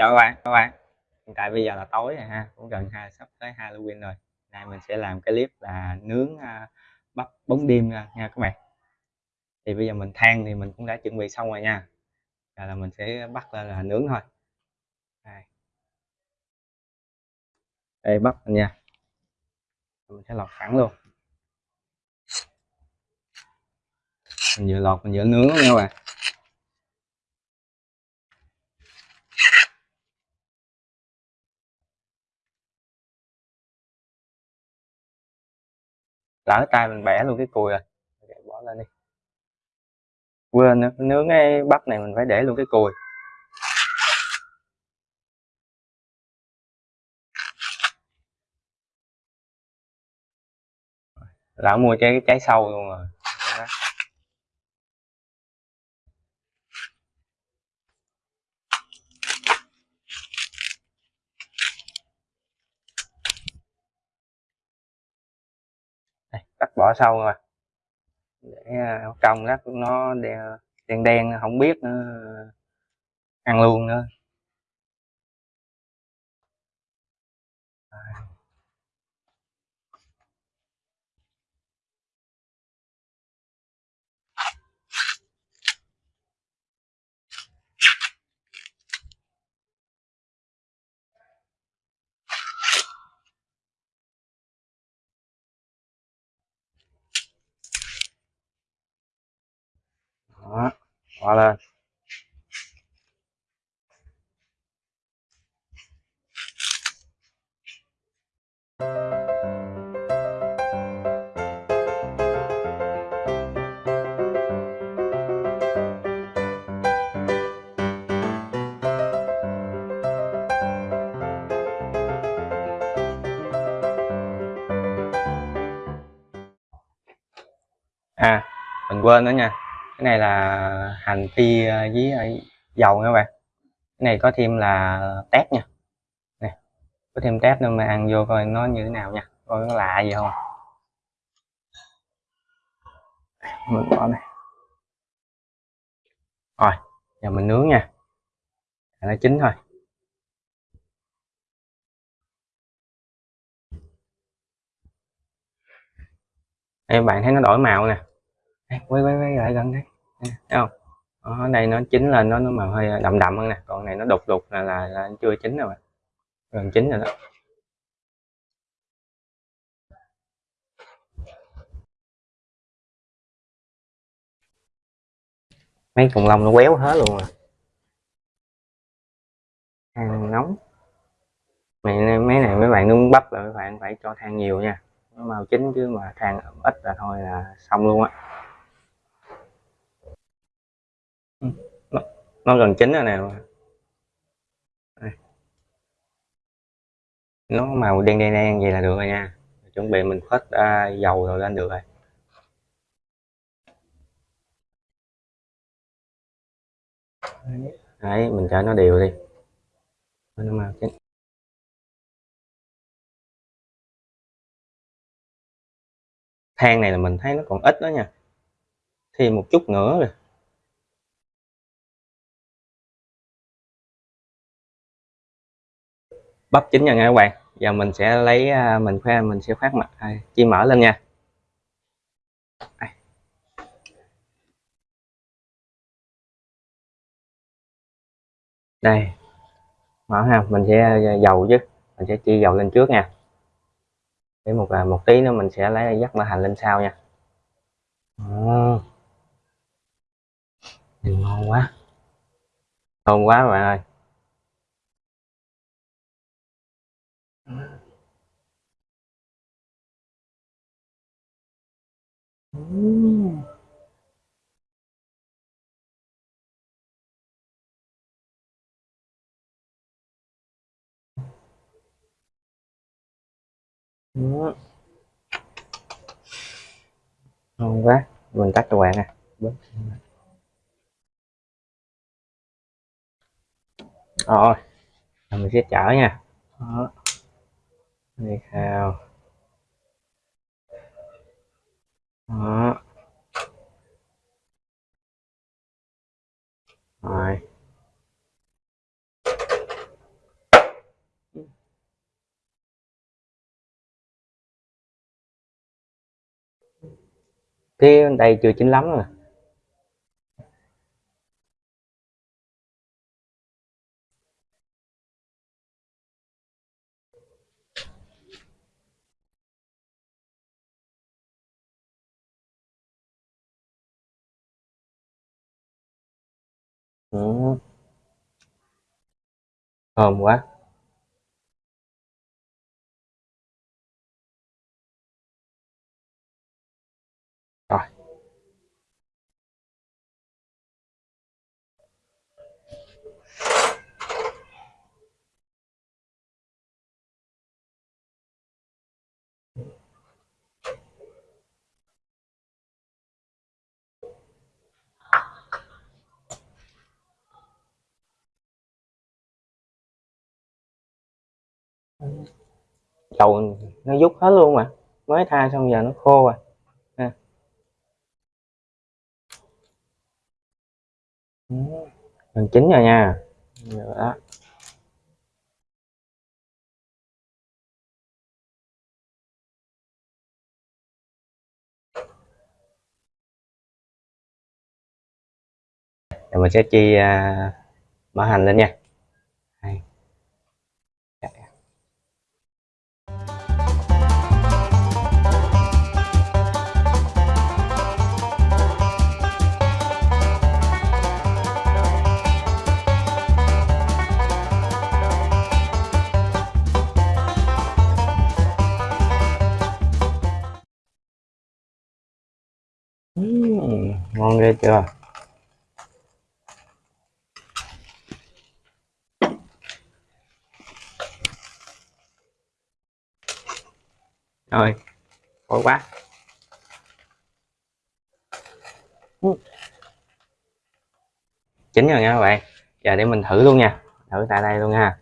chào các bạn các bạn. Hiện tại bây giờ là tối rồi ha cũng gần ha sắp tới Halloween rồi. Nay mình sẽ làm cái clip là nướng uh, bắp bóng đêm nha, nha các bạn. Thì bây giờ mình than thì mình cũng đã chuẩn bị xong rồi nha. Rồi là mình sẽ bắt lên là nướng thôi. Đây, đây bắp mình nha. Mình sẽ lọt sẵn luôn. Mình vừa lọt mình vừa nướng nha các bạn. Lỡ tay mình bẻ luôn cái cùi rồi. Bỏ lên đi. Quên nữa nướng cái bắp này mình phải để luôn cái cùi. Lão mua trái trái sâu luôn rồi. Đây, cắt bỏ sâu rồi để à, cong nó đen đen không biết nữa. Ăn luôn nữa. Đó bỏ lên. À mình quên nữa nha cái này là hành phi ờ, với ờ, dầu nha các bạn. Cái này có thêm là tép nha. Nè có thêm tép nữa mà ăn vô coi nó như thế nào nha. Coi nó lạ gì không? Mình bỏ này. Rồi giờ mình nướng nha. Nó chín thôi. Đây, bạn thấy nó đổi màu nè. Quay quay quay lại gần đây thấy không? Ở đây nó chín lên nó nó màu hơi đậm đậm hơn nè. Còn này nó đục đục là là, là chưa chín rồi. Gần chín rồi đó. Mấy cùng lông nó quéo hết luôn à. rồi than nóng. Mày mấy này mấy bạn nướng bắp là mấy bạn phải cho than nhiều nha. Nó màu chín chứ mà than ít là thôi là xong luôn á. Nó, nó gần chín rồi nè. Nó màu đen đen đen vậy là được rồi nha. Chuẩn bị mình phết à, dầu rồi lên được rồi. Đấy mình cho nó đều đi. Nó màu chín. Than này là mình thấy nó còn ít đó nha. Thêm một chút nữa rồi bắp chín rồi nha các bạn giờ mình sẽ lấy à, mình khoe mình sẽ phát mặt à, chi mở lên nha. Đây. Mở ha mình sẽ à, dầu chứ. Mình sẽ chi dầu lên trước nha. Để một à, một tí nữa mình sẽ lấy dắt mỡ hành lên sau nha. Oh. ngon quá. Ngon quá các bạn ơi. Ừm. Đó. Ngon quá, mình tắt cho bạn nè. Rồi, mình sẽ chở nha. Đó. Đi theo. đó. Rồi. Cái đây chưa chín lắm rồi. Thơm quá. Dầu nó rút hết luôn mà. Mới tha xong giờ nó khô rồi ha. Gần chín rồi nha. Đó. Rồi mình sẽ chi à, uh, mỡ hành lên nha. Ngon ghê chưa rồi, khổ quá. Chín rồi nha các bạn. Giờ để mình thử luôn nha. Thử tại đây luôn nha.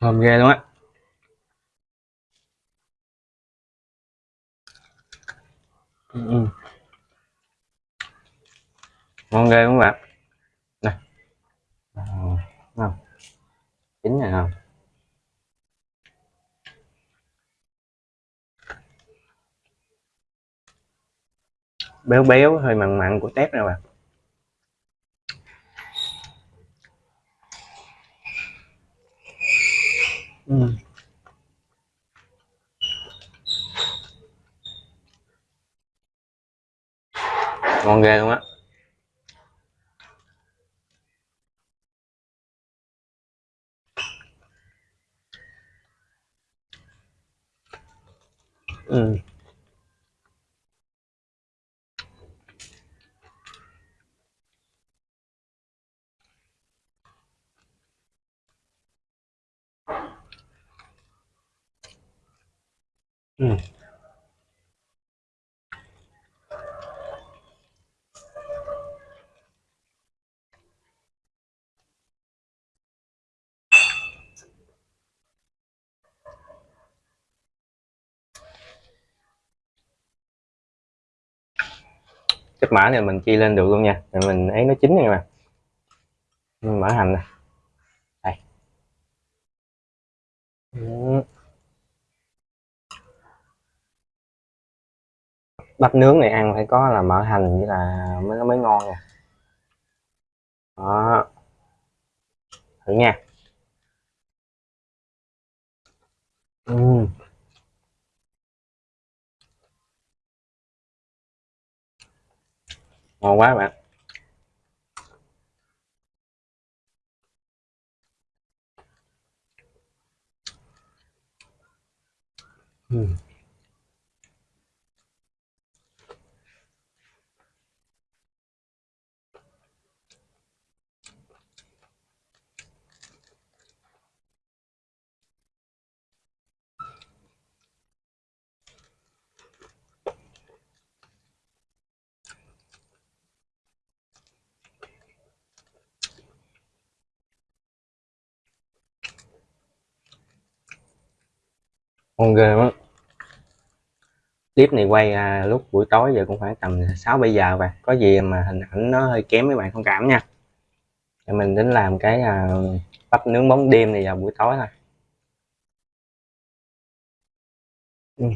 Thơm ghê luôn á. Ừ, ừ. ngon ghê luôn các bạn? Ờ, này không chín này không béo béo, hơi mặn mặn của tép nè bạn. Uhm. ngon ghê luôn á ừ. Ừ. chất mã này mình chi lên được luôn nha. Rồi mình ấy nó chín nha mà. Mình mở hành này đây. Ừ. bắp nướng này ăn phải có là mỡ hành như là mới mới ngon nha đó thử nha uhm. ngon quá bạn uhm. Ngon ghê lắm clip này quay à, lúc buổi tối giờ cũng khoảng tầm 6 bây giờ và có gì mà hình ảnh nó hơi kém mấy bạn thông cảm nha. Thì mình đến làm cái à, bắp nướng bóng đêm này vào buổi tối thôi. Ừ.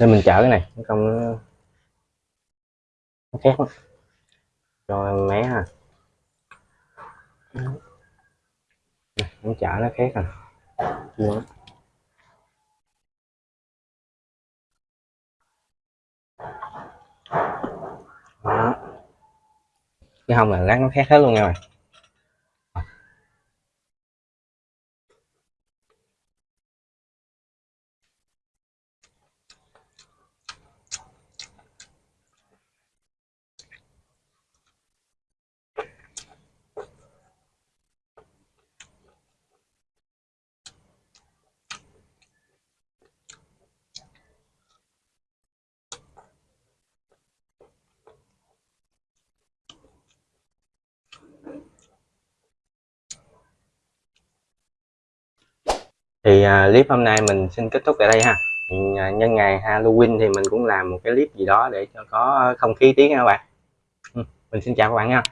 nên mình chở cái này không nó, nó khác lắm. cho mé ha. Nó chở nó khét à đúng đó. Cái hông là lát nó khét hết luôn nha mày. Thì à, clip hôm nay mình xin kết thúc tại đây ha. À, nhân ngày Halloween thì mình cũng làm một cái clip gì đó để cho có không khí tiếng nha các bạn. Ừ, mình xin chào các bạn nha.